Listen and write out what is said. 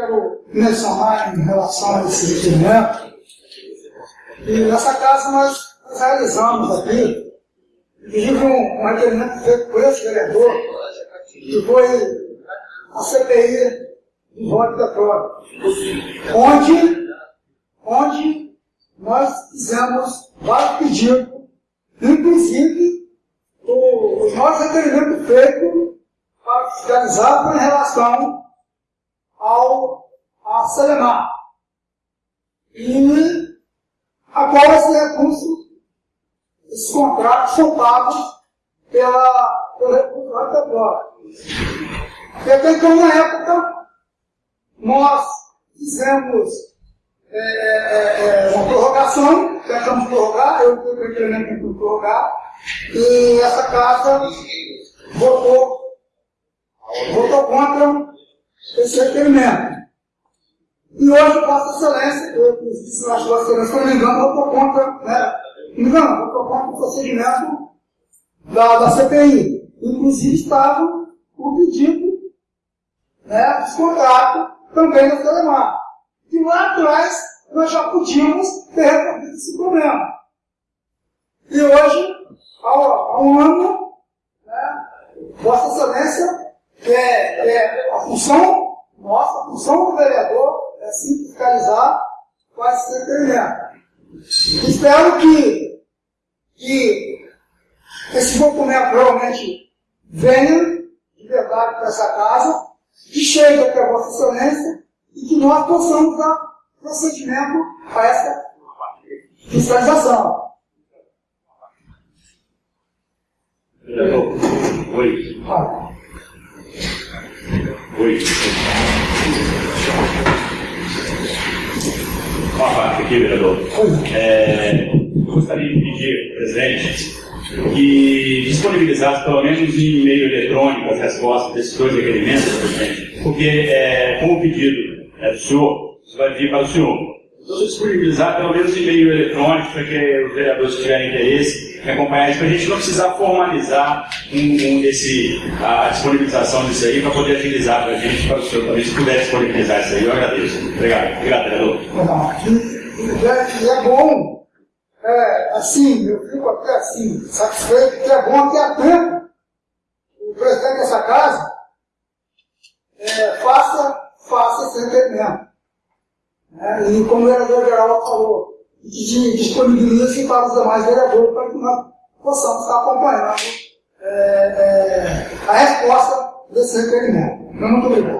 quero mencionar em relação a esse requerimento. E nessa casa nós, realizamos aqui, inclusive um, requerimento feito por esse vereador, que foi a CPI do voto da prova, onde, onde nós fizemos vários pedidos, inclusive os nossos requerimentos feitos para fiscalizar com relação ao a. E agora esse recurso, esses contratos são pagos pela, agora. Porque até então, na época, nós fizemos é, é, é, uma prorrogação, tentamos prorrogar, eu fui o incremento para prorrogar, e essa casa votou, votou contra esse requerimento. E hoje, Vossa Excelência, eu disse na Vossa Excelência, se não me engano, votou contra, né? Não engano, votou contra o procedimento da, da CPI. Inclusive, estava o pedido né, contratos também da Telemar. E lá atrás, nós já podíamos ter resolvido esse problema. E hoje, há um ano, né, Vossa Excelência, é, é a função nossa, a função do vereador é sim fiscalizar quais esse requerimento. Espero que, que esse documento realmente venha de verdade para essa casa, que chegue até a Vossa Excelência e que nós possamos dar procedimento a essa fiscalização. Oi. Oi. Uma parte aqui, vereador. É, gostaria de pedir presidente que disponibilizasse pelo menos em meio eletrônico as respostas desses dois requerimentos, presidente, porque é, com o pedido é, do senhor, isso vai vir para o senhor. Então, disponibilizar pelo menos em meio eletrônico para que os vereadores tiverem interesse acompanhar isso, para a gente não precisar formalizar um, um desse, a disponibilização disso aí para poder agilizar para a gente, para o senhor também, se puder disponibilizar isso aí, eu agradeço. Obrigado. Obrigado, vereador. É bom, é, assim, eu fico até assim, satisfeito, que é bom que há tempo o presidente dessa casa é, faça, faça esse requerimento. É, e como o vereador geral falou, de disponibiliza-se para os demais vereadores para que nós possamos estar acompanhando é, é, a resposta desse requerimento. Muito obrigado.